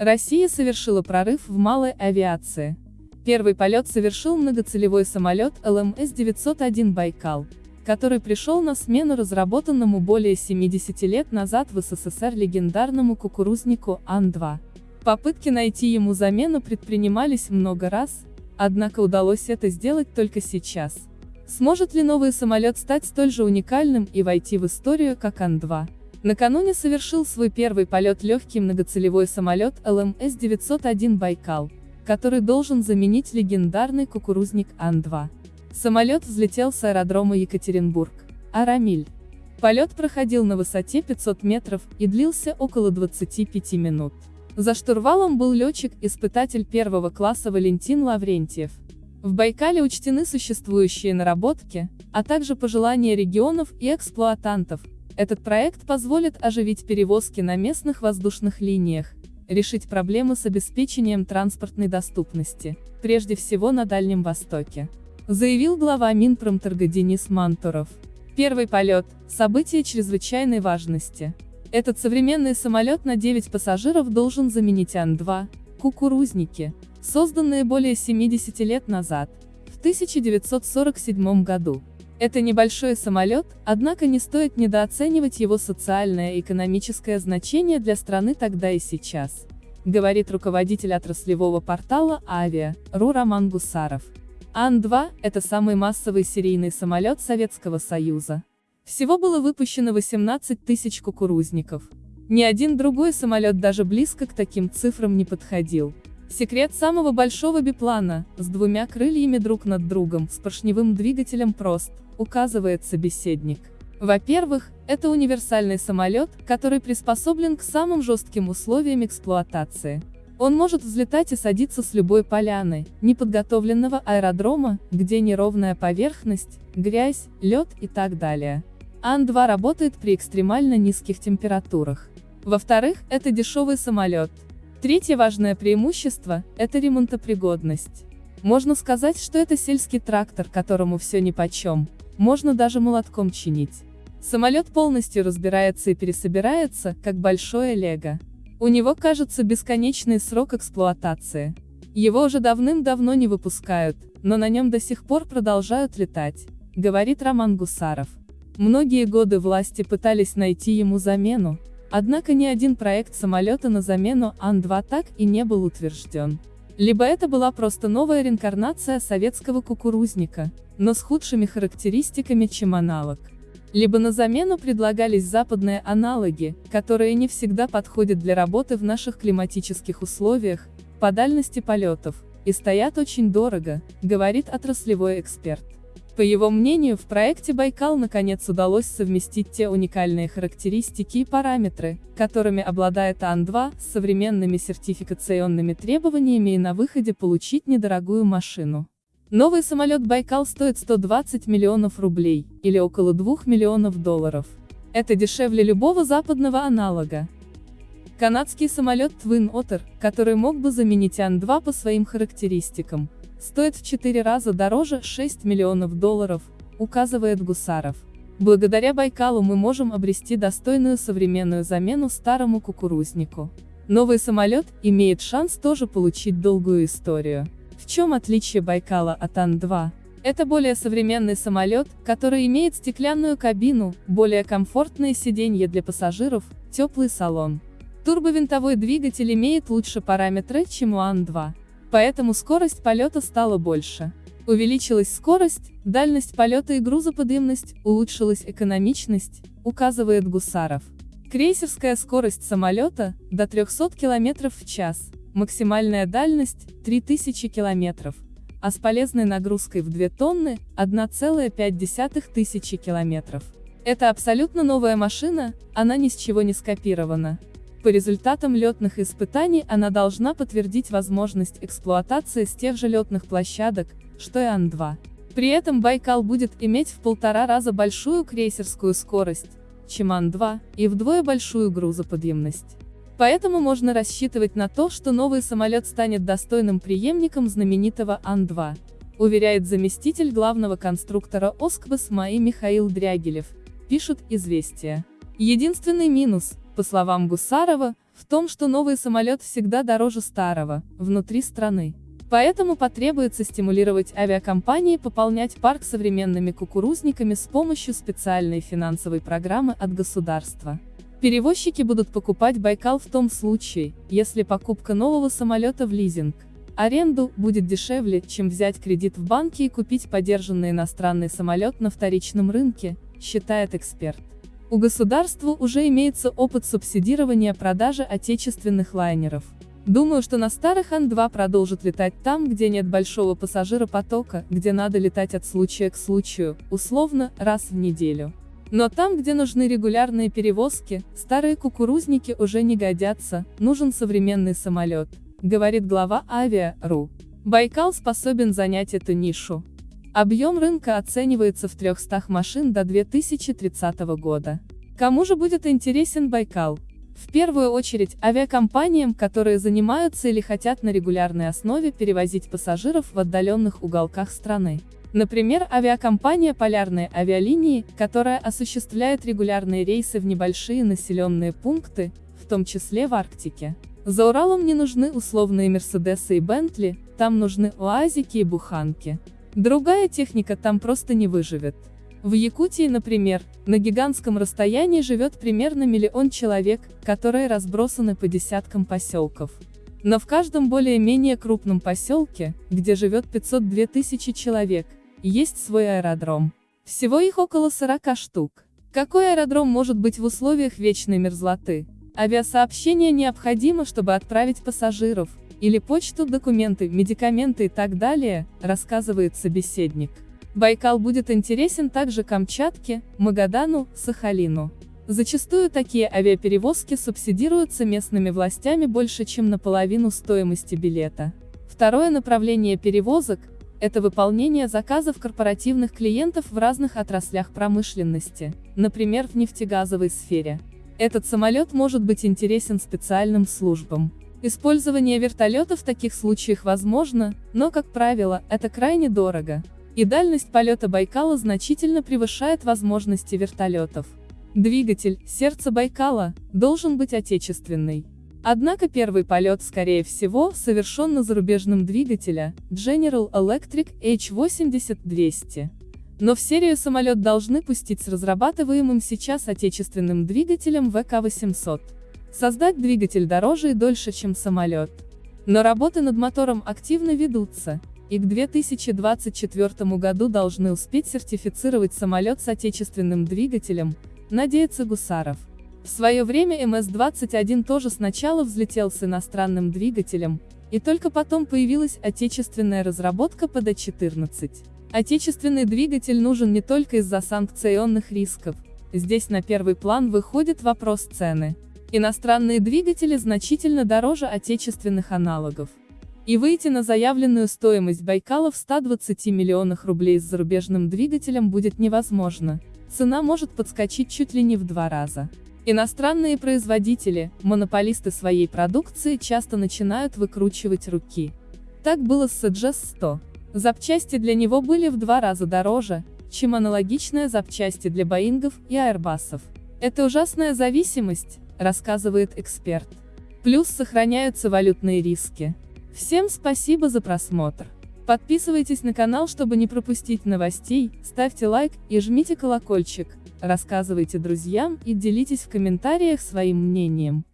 Россия совершила прорыв в малой авиации. Первый полет совершил многоцелевой самолет ЛМС-901 «Байкал», который пришел на смену разработанному более 70 лет назад в СССР легендарному кукурузнику Ан-2. Попытки найти ему замену предпринимались много раз, однако удалось это сделать только сейчас. Сможет ли новый самолет стать столь же уникальным и войти в историю, как Ан-2? Накануне совершил свой первый полет легкий многоцелевой самолет ЛМС-901 «Байкал», который должен заменить легендарный кукурузник Ан-2. Самолет взлетел с аэродрома Екатеринбург, Арамиль. Полет проходил на высоте 500 метров и длился около 25 минут. За штурвалом был летчик-испытатель первого класса Валентин Лаврентьев. В Байкале учтены существующие наработки, а также пожелания регионов и эксплуатантов, этот проект позволит оживить перевозки на местных воздушных линиях, решить проблемы с обеспечением транспортной доступности, прежде всего на Дальнем Востоке. Заявил глава Минпромторга Денис Мантуров. Первый полет – событие чрезвычайной важности. Этот современный самолет на 9 пассажиров должен заменить Ан-2, кукурузники, созданные более 70 лет назад, в 1947 году. Это небольшой самолет, однако не стоит недооценивать его социальное и экономическое значение для страны тогда и сейчас, говорит руководитель отраслевого портала Авиа, РУ Роман Гусаров. Ан-2 – это самый массовый серийный самолет Советского Союза. Всего было выпущено 18 тысяч кукурузников. Ни один другой самолет даже близко к таким цифрам не подходил. Секрет самого большого биплана, с двумя крыльями друг над другом, с поршневым двигателем прост, указывает собеседник. Во-первых, это универсальный самолет, который приспособлен к самым жестким условиям эксплуатации. Он может взлетать и садиться с любой поляны, неподготовленного аэродрома, где неровная поверхность, грязь, лед и так далее. Ан-2 работает при экстремально низких температурах. Во-вторых, это дешевый самолет. Третье важное преимущество – это ремонтопригодность. Можно сказать, что это сельский трактор, которому все нипочем, можно даже молотком чинить. Самолет полностью разбирается и пересобирается, как большое лего. У него, кажется, бесконечный срок эксплуатации. Его уже давным-давно не выпускают, но на нем до сих пор продолжают летать, говорит Роман Гусаров. Многие годы власти пытались найти ему замену, однако ни один проект самолета на замену Ан-2 так и не был утвержден. Либо это была просто новая реинкарнация советского кукурузника, но с худшими характеристиками, чем аналог. Либо на замену предлагались западные аналоги, которые не всегда подходят для работы в наших климатических условиях, по дальности полетов, и стоят очень дорого, говорит отраслевой эксперт. По его мнению, в проекте «Байкал» наконец удалось совместить те уникальные характеристики и параметры, которыми обладает Ан-2, с современными сертификационными требованиями и на выходе получить недорогую машину. Новый самолет «Байкал» стоит 120 миллионов рублей, или около 2 миллионов долларов. Это дешевле любого западного аналога. Канадский самолет Twin Otter, который мог бы заменить Ан-2 по своим характеристикам, стоит в 4 раза дороже 6 миллионов долларов, указывает Гусаров. Благодаря Байкалу мы можем обрести достойную современную замену старому кукурузнику. Новый самолет имеет шанс тоже получить долгую историю. В чем отличие Байкала от Ан-2? Это более современный самолет, который имеет стеклянную кабину, более комфортные сиденья для пассажиров, теплый салон. Турбовинтовой двигатель имеет лучше параметры, чем у Ан-2. Поэтому скорость полета стала больше. Увеличилась скорость, дальность полета и грузоподъемность, улучшилась экономичность, указывает Гусаров. Крейсерская скорость самолета – до 300 км в час, максимальная дальность – 3000 км, а с полезной нагрузкой в 2 тонны – 1,5 тысячи км. Это абсолютно новая машина, она ни с чего не скопирована. По результатам летных испытаний она должна подтвердить возможность эксплуатации с тех же летных площадок, что и Ан-2. При этом Байкал будет иметь в полтора раза большую крейсерскую скорость, чем Ан-2, и вдвое большую грузоподъемность. Поэтому можно рассчитывать на то, что новый самолет станет достойным преемником знаменитого Ан-2, уверяет заместитель главного конструктора Оскбас МАИ Михаил Дрягилев, пишут «Известия». Единственный минус, По словам Гусарова, в том, что новый самолет всегда дороже старого, внутри страны. Поэтому потребуется стимулировать авиакомпании пополнять парк современными кукурузниками с помощью специальной финансовой программы от государства. Перевозчики будут покупать Байкал в том случае, если покупка нового самолета в лизинг. Аренду будет дешевле, чем взять кредит в банке и купить подержанный иностранный самолет на вторичном рынке, считает эксперт. У государства уже имеется опыт субсидирования продажи отечественных лайнеров. Думаю, что на старых Ан-2 продолжат летать там, где нет большого пассажиропотока, где надо летать от случая к случаю, условно, раз в неделю. Но там, где нужны регулярные перевозки, старые кукурузники уже не годятся, нужен современный самолет, говорит глава Авиа.ру. Байкал способен занять эту нишу. Объем рынка оценивается в 300 машин до 2030 года. Кому же будет интересен Байкал? В первую очередь, авиакомпаниям, которые занимаются или хотят на регулярной основе перевозить пассажиров в отдаленных уголках страны. Например, авиакомпания «Полярные авиалинии», которая осуществляет регулярные рейсы в небольшие населенные пункты, в том числе в Арктике. За Уралом не нужны условные Мерседесы и Бентли, там нужны уазики и буханки. Другая техника там просто не выживет. В Якутии, например, на гигантском расстоянии живет примерно миллион человек, которые разбросаны по десяткам поселков. Но в каждом более-менее крупном поселке, где живет 502 тысячи человек, есть свой аэродром. Всего их около 40 штук. Какой аэродром может быть в условиях вечной мерзлоты? Авиасообщение необходимо, чтобы отправить пассажиров, или почту, документы, медикаменты и так далее, рассказывает собеседник. Байкал будет интересен также Камчатке, Магадану, Сахалину. Зачастую такие авиаперевозки субсидируются местными властями больше, чем наполовину стоимости билета. Второе направление перевозок – это выполнение заказов корпоративных клиентов в разных отраслях промышленности, например, в нефтегазовой сфере. Этот самолет может быть интересен специальным службам. Использование вертолета в таких случаях возможно, но, как правило, это крайне дорого. И дальность полета Байкала значительно превышает возможности вертолетов. Двигатель, сердце Байкала, должен быть отечественный. Однако первый полет, скорее всего, совершен на зарубежном двигателя, General Electric H80-200. Но в серию самолет должны пустить с разрабатываемым сейчас отечественным двигателем ВК-800. Создать двигатель дороже и дольше, чем самолет. Но работы над мотором активно ведутся, и к 2024 году должны успеть сертифицировать самолет с отечественным двигателем, надеется Гусаров. В свое время МС-21 тоже сначала взлетел с иностранным двигателем, и только потом появилась отечественная разработка ПД-14. Отечественный двигатель нужен не только из-за санкционных рисков, здесь на первый план выходит вопрос цены. Иностранные двигатели значительно дороже отечественных аналогов. И выйти на заявленную стоимость Байкала в 120 миллионах рублей с зарубежным двигателем будет невозможно. Цена может подскочить чуть ли не в два раза. Иностранные производители, монополисты своей продукции часто начинают выкручивать руки. Так было с CGS-100. Запчасти для него были в два раза дороже, чем аналогичные запчасти для Боингов и Аэрбасов. Это ужасная зависимость, рассказывает эксперт. Плюс сохраняются валютные риски. Всем спасибо за просмотр. Подписывайтесь на канал, чтобы не пропустить новостей, ставьте лайк и жмите колокольчик, рассказывайте друзьям и делитесь в комментариях своим мнением.